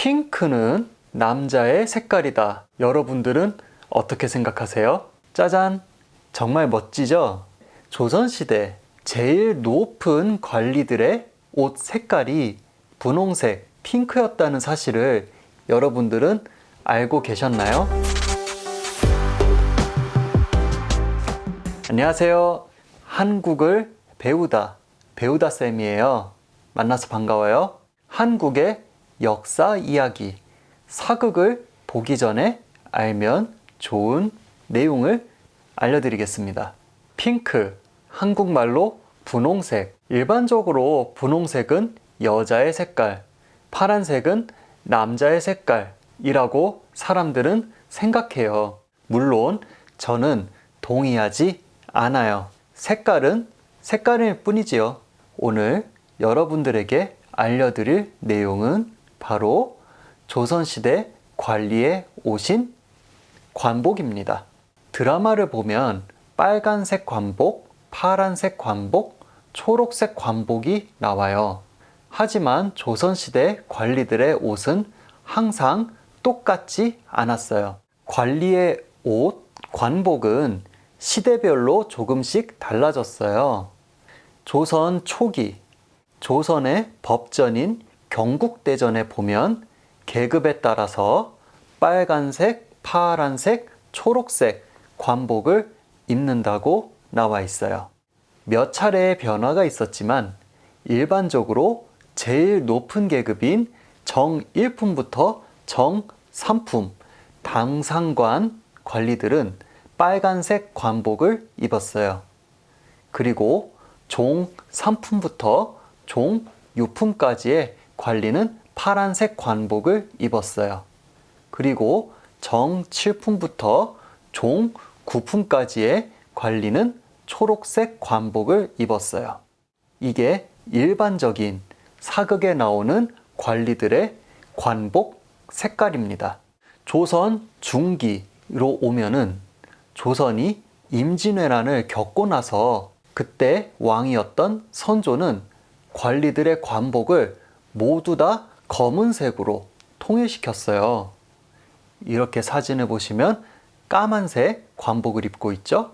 핑크는 남자의 색깔이다. 여러분들은 어떻게 생각하세요? 짜잔! 정말 멋지죠? 조선시대 제일 높은 관리들의 옷 색깔이 분홍색, 핑크였다는 사실을 여러분들은 알고 계셨나요? 안녕하세요. 한국을 배우다, 배우다 쌤이에요. 만나서 반가워요. 한국의 역사 이야기, 사극을 보기 전에 알면 좋은 내용을 알려드리겠습니다. 핑크, 한국말로 분홍색. 일반적으로 분홍색은 여자의 색깔, 파란색은 남자의 색깔이라고 사람들은 생각해요. 물론 저는 동의하지 않아요. 색깔은 색깔일 뿐이지요. 오늘 여러분들에게 알려드릴 내용은 바로 조선시대 관리에 오신 관복입니다. 드라마를 보면 빨간색 관복, 파란색 관복, 초록색 관복이 나와요. 하지만 조선시대 관리들의 옷은 항상 똑같지 않았어요. 관리의 옷, 관복은 시대별로 조금씩 달라졌어요. 조선 초기, 조선의 법전인 경국대전에 보면 계급에 따라서 빨간색, 파란색, 초록색 관복을 입는다고 나와 있어요. 몇 차례의 변화가 있었지만 일반적으로 제일 높은 계급인 정 1품부터 정 3품 당상관 관리들은 빨간색 관복을 입었어요. 그리고 종 3품부터 종 6품까지의 관리는 파란색 관복을 입었어요. 그리고 정 7품부터 종 9품까지의 관리는 초록색 관복을 입었어요. 이게 일반적인 사극에 나오는 관리들의 관복 색깔입니다. 조선 중기로 오면은 조선이 임진왜란을 겪고 나서 그때 왕이었던 선조는 관리들의 관복을 모두 다 검은색으로 통일시켰어요. 이렇게 사진을 보시면 까만색 관복을 입고 있죠.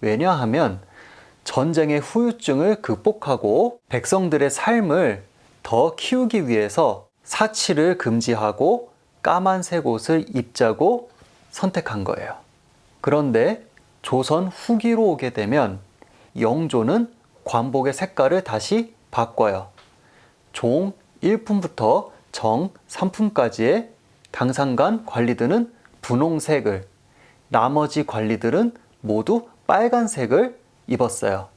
왜냐하면 전쟁의 후유증을 극복하고 백성들의 삶을 더 키우기 위해서 사치를 금지하고 까만색 옷을 입자고 선택한 거예요. 그런데 조선 후기로 오게 되면 영조는 관복의 색깔을 다시 바꿔요. 종 1품부터 정 3품까지의 당상관 관리들은 분홍색을 나머지 관리들은 모두 빨간색을 입었어요.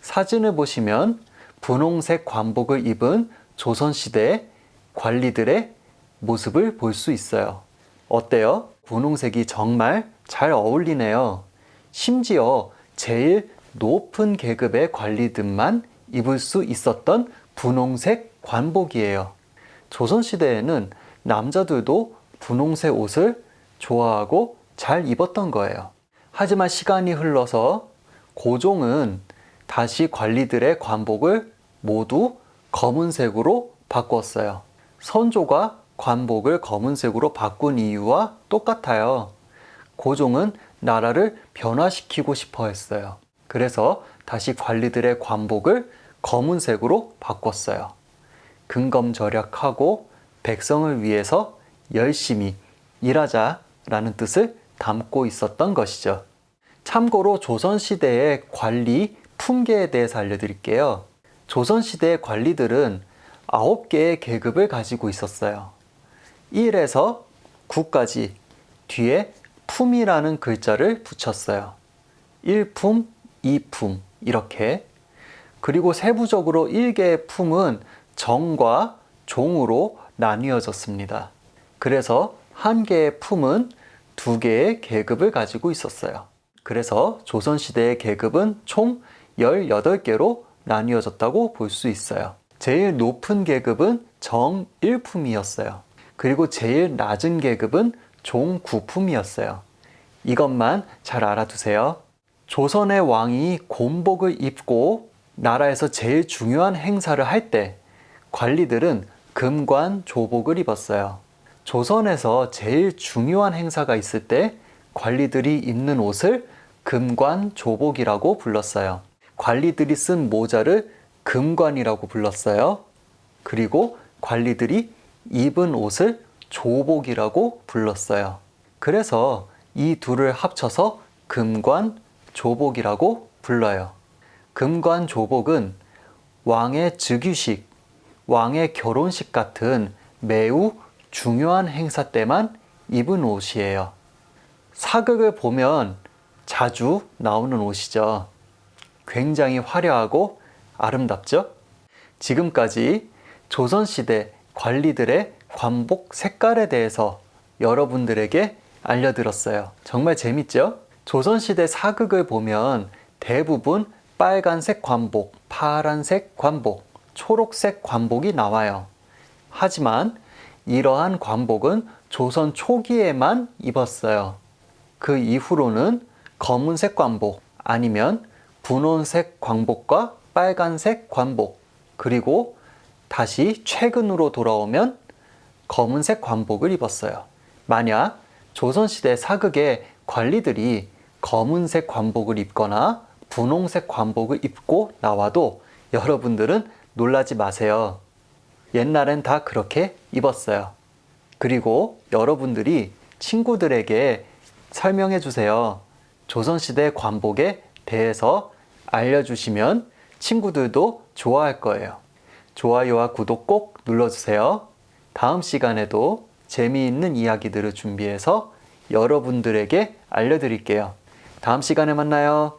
사진을 보시면 분홍색 관복을 입은 조선시대 관리들의 모습을 볼 수 있어요. 어때요? 분홍색이 정말 잘 어울리네요. 심지어 제일 높은 계급의 관리들만 입을 수 있었던 분홍색 관복이에요. 조선시대에는 남자들도 분홍색 옷을 좋아하고 잘 입었던 거예요. 하지만 시간이 흘러서 고종은 다시 관리들의 관복을 모두 검은색으로 바꿨어요. 선조가 관복을 검은색으로 바꾼 이유와 똑같아요. 고종은 나라를 변화시키고 싶어 했어요. 그래서 다시 관리들의 관복을 검은색으로 바꿨어요. 근검 절약하고 백성을 위해서 열심히 일하자라는 뜻을 담고 있었던 것이죠. 참고로 조선시대의 관리 품계에 대해서 알려드릴게요. 조선시대의 관리들은 9개의 계급을 가지고 있었어요. 1에서 9까지 뒤에 품이라는 글자를 붙였어요. 1품, 2품 이렇게 그리고 세부적으로 1개의 품은 정과 종으로 나뉘어졌습니다. 그래서 한 개의 품은 두 개의 계급을 가지고 있었어요. 그래서 조선시대의 계급은 총 18개로 나뉘어졌다고 볼 수 있어요. 제일 높은 계급은 정 1품이었어요. 그리고 제일 낮은 계급은 종 9품이었어요. 이것만 잘 알아두세요. 조선의 왕이 곤복을 입고 나라에서 제일 중요한 행사를 할 때 관리들은 금관 조복을 입었어요. 조선에서 제일 중요한 행사가 있을 때 관리들이 입는 옷을 금관 조복이라고 불렀어요. 관리들이 쓴 모자를 금관이라고 불렀어요. 그리고 관리들이 입은 옷을 조복이라고 불렀어요. 그래서 이 둘을 합쳐서 금관 조복이라고 불러요. 금관 조복은 왕의 즉위식, 왕의 결혼식 같은 매우 중요한 행사 때만 입은 옷이에요. 사극을 보면 자주 나오는 옷이죠. 굉장히 화려하고 아름답죠? 지금까지 조선시대 관리들의 관복 색깔에 대해서 여러분들에게 알려드렸어요. 정말 재밌죠? 조선시대 사극을 보면 대부분 빨간색 관복, 파란색 관복, 초록색 관복이 나와요. 하지만 이러한 관복은 조선 초기에만 입었어요. 그 이후로는 검은색 관복 아니면 분홍색 관복과 빨간색 관복 그리고 다시 최근으로 돌아오면 검은색 관복을 입었어요. 만약 조선시대 사극의 관리들이 검은색 관복을 입거나 분홍색 관복을 입고 나와도 여러분들은 놀라지 마세요. 옛날엔 다 그렇게 입었어요. 그리고 여러분들이 친구들에게 설명해 주세요. 조선시대 관복에 대해서 알려주시면 친구들도 좋아할 거예요. 좋아요와 구독 꼭 눌러주세요. 다음 시간에도 재미있는 이야기들을 준비해서 여러분들에게 알려드릴게요. 다음 시간에 만나요.